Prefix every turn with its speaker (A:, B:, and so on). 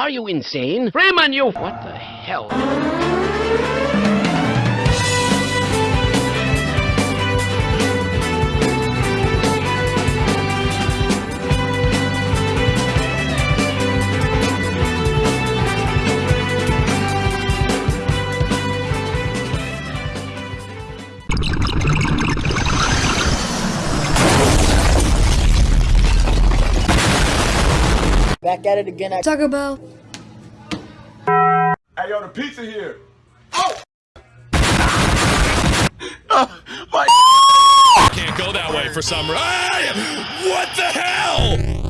A: Are you insane? Freeman, you... What the hell?
B: Back at it again. At
C: Taco Bell.
D: Hey, yo, the pizza here. Oh, uh, my.
E: Can't go that way for some. Hey! What the hell?